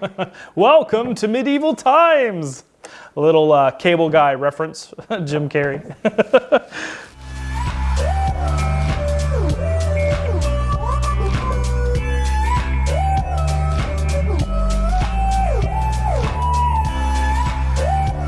Welcome to medieval times. A little uh, cable guy reference, Jim Carrey.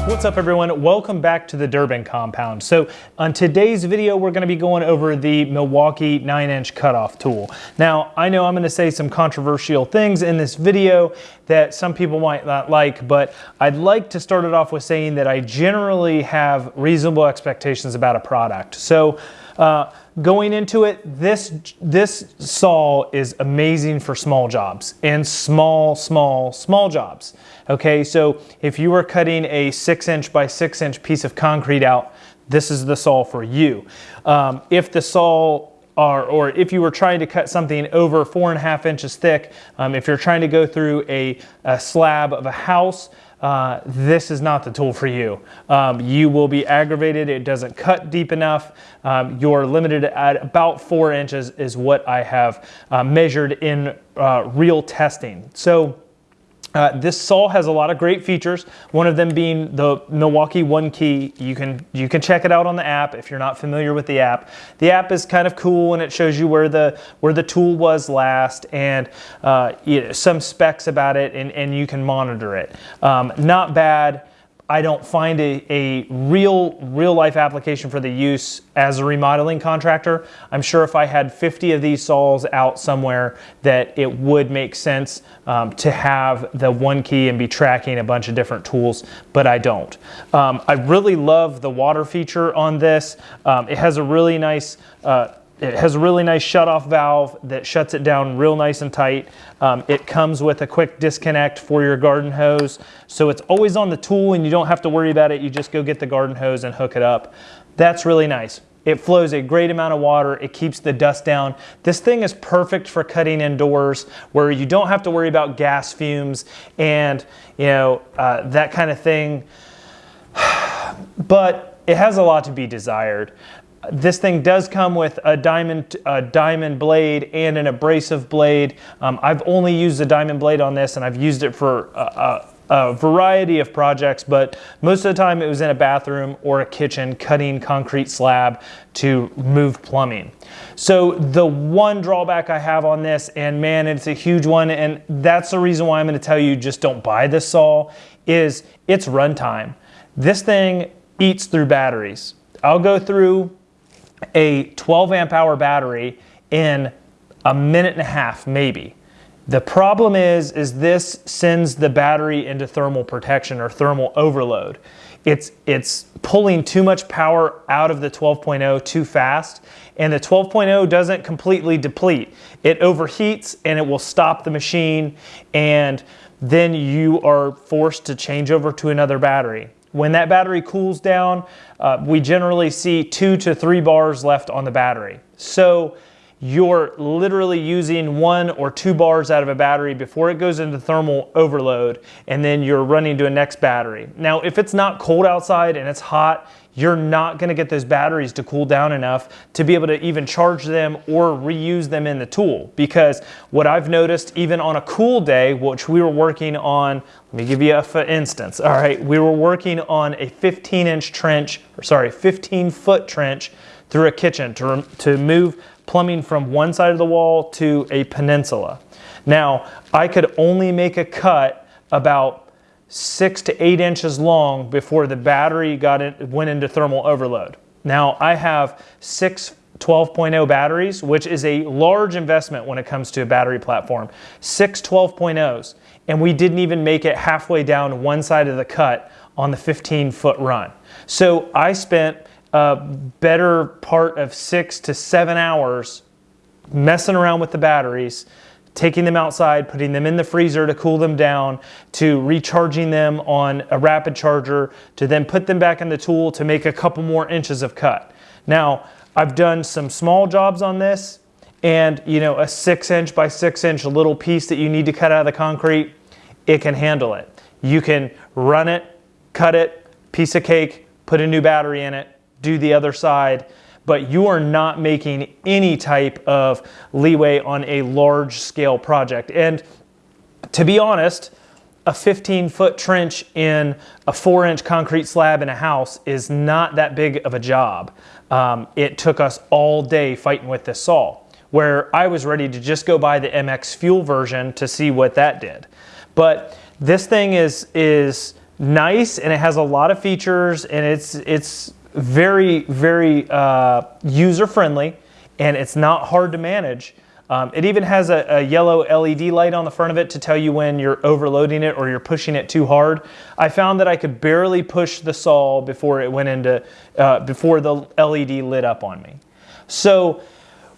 What's up everyone? Welcome back to the Durbin compound. So on today's video, we're gonna be going over the Milwaukee nine inch cutoff tool. Now, I know I'm gonna say some controversial things in this video that some people might not like, but I'd like to start it off with saying that I generally have reasonable expectations about a product. So uh, going into it, this, this saw is amazing for small jobs and small, small, small jobs. Okay, so if you are cutting a six inch by six inch piece of concrete out, this is the saw for you. Um, if the saw or if you were trying to cut something over four and a half inches thick, um, if you're trying to go through a, a slab of a house, uh, this is not the tool for you. Um, you will be aggravated. It doesn't cut deep enough. Um, you're limited at about four inches is what I have uh, measured in uh, real testing. So uh, this saw has a lot of great features. One of them being the Milwaukee One Key. You can you can check it out on the app if you're not familiar with the app. The app is kind of cool and it shows you where the where the tool was last and uh, you know, some specs about it and, and you can monitor it. Um, not bad. I don't find a, a real, real life application for the use as a remodeling contractor. I'm sure if I had 50 of these saws out somewhere that it would make sense um, to have the one key and be tracking a bunch of different tools, but I don't. Um, I really love the water feature on this. Um, it has a really nice uh, it has a really nice shut-off valve that shuts it down real nice and tight. Um, it comes with a quick disconnect for your garden hose. So it's always on the tool and you don't have to worry about it. You just go get the garden hose and hook it up. That's really nice. It flows a great amount of water. It keeps the dust down. This thing is perfect for cutting indoors where you don't have to worry about gas fumes and you know uh, that kind of thing. But it has a lot to be desired. This thing does come with a diamond, a diamond blade and an abrasive blade. Um, I've only used the diamond blade on this and I've used it for a, a, a variety of projects, but most of the time it was in a bathroom or a kitchen cutting concrete slab to move plumbing. So the one drawback I have on this, and man, it's a huge one, and that's the reason why I'm gonna tell you just don't buy this saw, is its runtime. This thing eats through batteries. I'll go through a 12 amp hour battery in a minute and a half, maybe. The problem is, is this sends the battery into thermal protection or thermal overload. It's, it's pulling too much power out of the 12.0 too fast, and the 12.0 doesn't completely deplete. It overheats and it will stop the machine, and then you are forced to change over to another battery. When that battery cools down, uh, we generally see two to three bars left on the battery. So you're literally using one or two bars out of a battery before it goes into thermal overload and then you're running to a next battery. Now, if it's not cold outside and it's hot, you're not gonna get those batteries to cool down enough to be able to even charge them or reuse them in the tool. Because what I've noticed, even on a cool day, which we were working on, let me give you a instance. All right, we were working on a 15 inch trench, or sorry, 15 foot trench through a kitchen to, to move plumbing from one side of the wall to a peninsula. Now, I could only make a cut about six to eight inches long before the battery got in, went into thermal overload. Now I have six 12.0 batteries, which is a large investment when it comes to a battery platform. Six 12.0s, and we didn't even make it halfway down one side of the cut on the 15 foot run. So I spent a better part of six to seven hours messing around with the batteries taking them outside, putting them in the freezer to cool them down, to recharging them on a rapid charger, to then put them back in the tool to make a couple more inches of cut. Now, I've done some small jobs on this and you know, a six inch by six inch little piece that you need to cut out of the concrete, it can handle it. You can run it, cut it, piece of cake, put a new battery in it, do the other side, but you are not making any type of leeway on a large scale project. And to be honest, a 15 foot trench in a four inch concrete slab in a house is not that big of a job. Um, it took us all day fighting with this saw, where I was ready to just go buy the MX Fuel version to see what that did. But this thing is, is nice and it has a lot of features and it's, it's very, very uh, user friendly and it's not hard to manage. Um, it even has a, a, yellow LED light on the front of it to tell you when you're overloading it or you're pushing it too hard. I found that I could barely push the saw before it went into, uh, before the LED lit up on me. So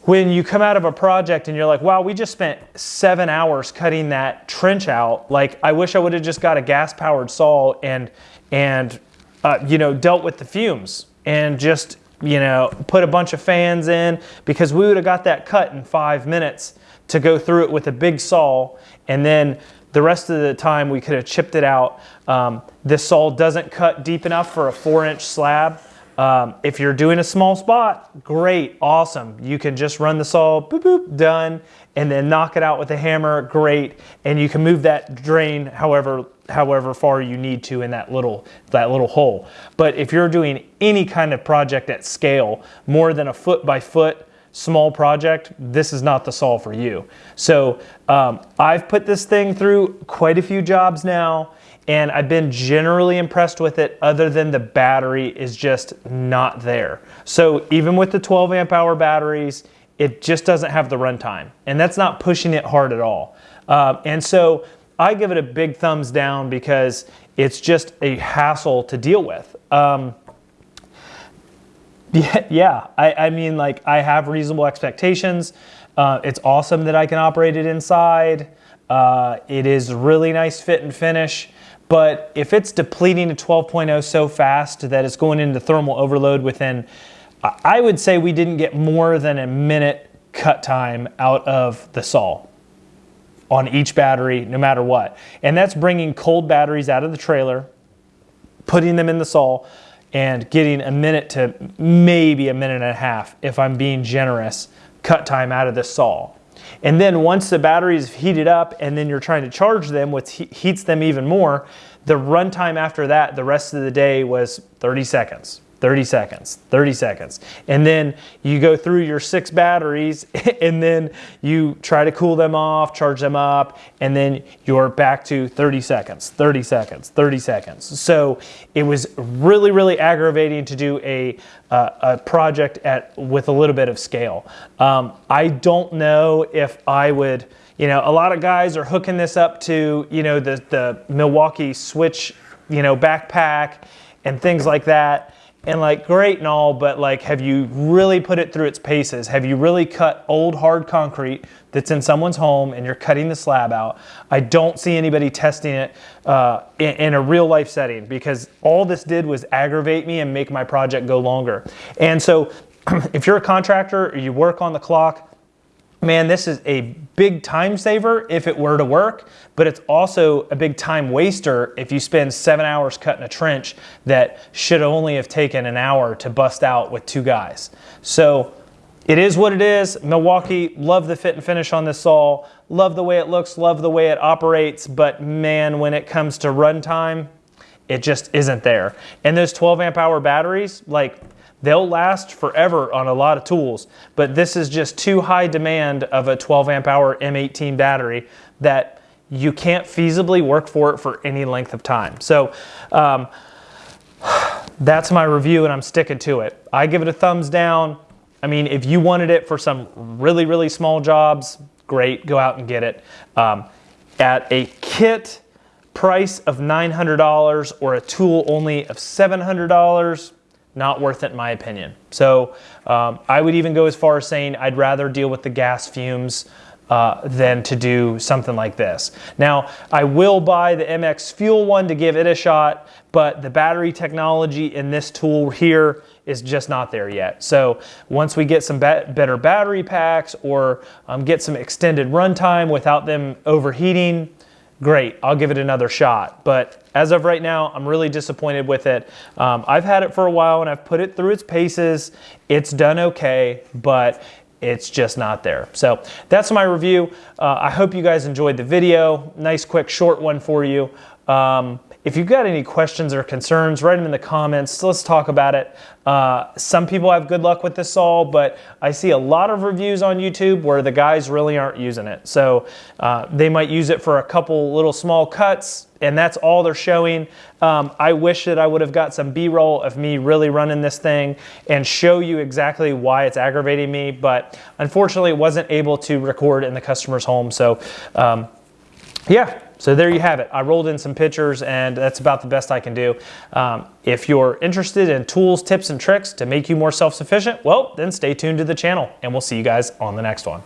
when you come out of a project and you're like, wow, we just spent seven hours cutting that trench out. Like, I wish I would have just got a gas powered saw and, and, uh, you know, dealt with the fumes and just you know, put a bunch of fans in because we would have got that cut in five minutes to go through it with a big saw. And then the rest of the time we could have chipped it out. Um, this saw doesn't cut deep enough for a four inch slab. Um, if you're doing a small spot, great, awesome. You can just run the saw, boop, boop, done, and then knock it out with a hammer, great. And you can move that drain however however far you need to in that little that little hole. But if you're doing any kind of project at scale, more than a foot by foot small project, this is not the saw for you. So um, I've put this thing through quite a few jobs now and I've been generally impressed with it other than the battery is just not there. So even with the 12 amp hour batteries, it just doesn't have the runtime and that's not pushing it hard at all. Uh, and so I give it a big thumbs down because it's just a hassle to deal with. Um, yeah, yeah I, I, mean, like I have reasonable expectations. Uh, it's awesome that I can operate it inside. Uh, it is really nice fit and finish. But if it's depleting to 12.0 so fast that it's going into thermal overload within, I would say we didn't get more than a minute cut time out of the saw on each battery, no matter what. And that's bringing cold batteries out of the trailer, putting them in the saw, and getting a minute to maybe a minute and a half, if I'm being generous, cut time out of the saw. And then once the batteries heated up and then you're trying to charge them, which heats them even more, the runtime after that, the rest of the day was 30 seconds. 30 seconds, 30 seconds. And then you go through your six batteries and then you try to cool them off, charge them up, and then you're back to 30 seconds, 30 seconds, 30 seconds. So it was really, really aggravating to do a, uh, a project at with a little bit of scale. Um, I don't know if I would, you know, a lot of guys are hooking this up to, you know, the, the Milwaukee switch, you know, backpack and things like that and like great and all, but like have you really put it through its paces? Have you really cut old hard concrete that's in someone's home and you're cutting the slab out? I don't see anybody testing it uh, in, in a real life setting because all this did was aggravate me and make my project go longer. And so if you're a contractor or you work on the clock, man, this is a big time saver if it were to work, but it's also a big time waster if you spend seven hours cutting a trench that should only have taken an hour to bust out with two guys. So it is what it is. Milwaukee, love the fit and finish on this saw. Love the way it looks, love the way it operates, but man, when it comes to runtime, it just isn't there. And those 12 amp hour batteries, like They'll last forever on a lot of tools, but this is just too high demand of a 12 amp hour M18 battery that you can't feasibly work for it for any length of time. So um, that's my review and I'm sticking to it. I give it a thumbs down. I mean, if you wanted it for some really, really small jobs, great, go out and get it. Um, at a kit price of $900 or a tool only of $700, not worth it in my opinion. So um, I would even go as far as saying I'd rather deal with the gas fumes uh, than to do something like this. Now, I will buy the MX Fuel one to give it a shot, but the battery technology in this tool here is just not there yet. So once we get some better battery packs or um, get some extended runtime without them overheating, great, I'll give it another shot. But as of right now, I'm really disappointed with it. Um, I've had it for a while and I've put it through its paces. It's done okay, but it's just not there. So that's my review. Uh, I hope you guys enjoyed the video. Nice, quick, short one for you. Um, if you've got any questions or concerns, write them in the comments. Let's talk about it. Uh, some people have good luck with this all, but I see a lot of reviews on YouTube where the guys really aren't using it. So uh, they might use it for a couple little small cuts, and that's all they're showing. Um, I wish that I would have got some B-roll of me really running this thing and show you exactly why it's aggravating me, but unfortunately it wasn't able to record in the customer's home. So um, yeah, so there you have it. I rolled in some pictures and that's about the best I can do. Um, if you're interested in tools, tips, and tricks to make you more self-sufficient, well, then stay tuned to the channel and we'll see you guys on the next one.